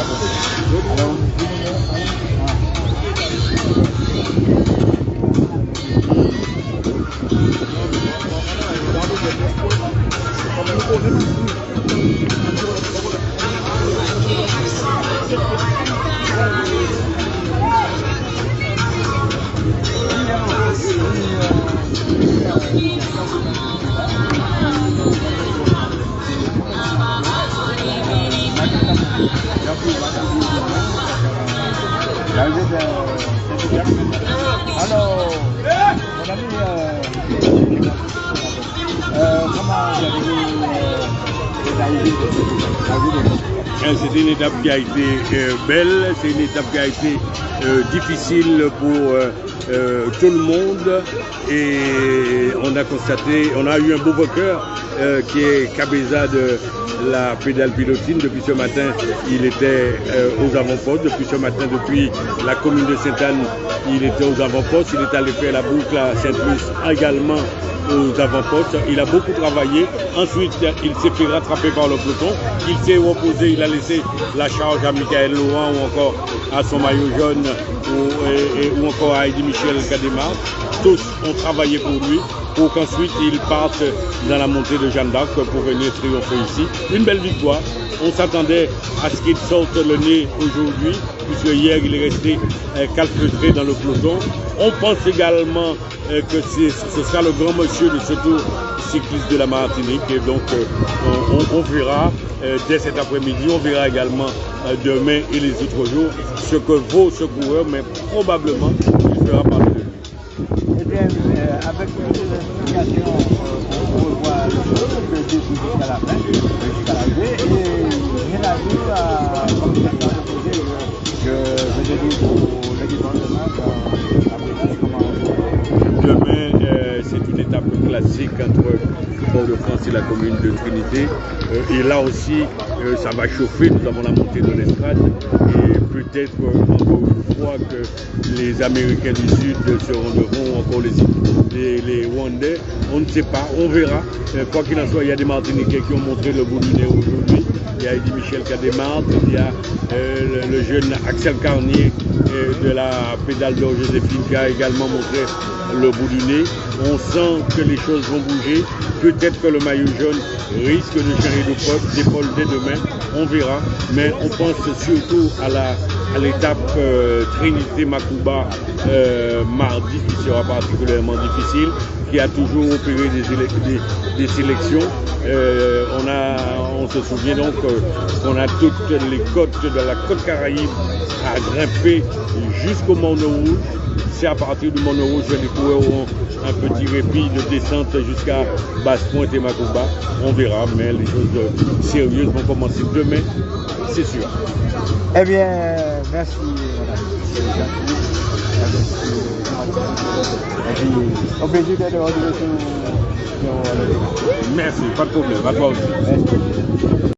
Hello. 来这边，这边。Hello，我那边呃，他妈这边，这边，这边。Euh, C'est une étape qui a été euh, belle, c'est une étape qui a été euh, difficile pour euh, tout le monde et on a constaté, on a eu un beau vainqueur qui est Cabeza de la pédale pilotine. Depuis ce matin, il était aux avant-postes. Depuis ce matin, depuis la commune de Sainte-Anne, il était aux avant-postes. Il est allé faire la boucle à Saint-Luce également aux avant-postes. Il a beaucoup travaillé. Ensuite, il s'est fait rattraper par le peloton. Il s'est reposé, laissé la charge à Michael Laurent ou encore à son maillot jaune ou, ou encore à Eddie Michel Cademar. Tous ont travaillé pour lui pour qu'ensuite il parte dans la montée de Jeanne d'Arc pour venir triompher ici. Une belle victoire. On s'attendait à ce qu'il sorte le nez aujourd'hui, puisque hier il est resté euh, calfeutré dans le peloton. On pense également euh, que ce sera le grand monsieur de ce tour cycliste de la Martinique. Et donc euh, on, verra dès cet après-midi, on verra également demain et les autres jours ce que vaut ce coureur, mais probablement il fera parler de lui. Eh bien, avec euh, on revoit le début jusqu'à la fin, jusqu'à l'arrivée. Et rien à dire, à, demain, euh, c'est une étape classique entre Port-de-France et la commune de Trinité. Euh, et là aussi, euh, ça va chauffer. Nous avons la montée de l'estrade. Et peut-être encore une fois que les Américains du Sud se rendront, encore les, Rwandais. On ne sait pas, on verra. Quoi qu'il en soit, il y a des Martiniquais qui ont montré le bout du nez aujourd'hui. Il y a Eddie Michel marques, il y a euh, le, jeune Axel Carnier euh, de la pédale d'or Joséphine qui a également montré le bout du nez. On sent que les choses vont bouger. Peut-être que le maillot jaune risque de changer de poste, d'épaule dès demain. On verra. Mais on pense surtout à l'étape euh, Trinité-Macouba euh, mardi qui sera particulièrement difficile, qui a toujours opéré des, des- sélections. Euh, on, a, on se souvient donc euh, qu'on a toutes les côtes de la côte Caraïbe à grimper jusqu'au Mont Rouge. C'est à partir du Mont Rouge que les coureurs auront un petit répit de descente jusqu'à Basse-Pointe et Macouba. On verra, mais les choses sérieuses vont commencer demain, c'est sûr. Eh bien, merci. Merci, pas de problème. À toi aussi.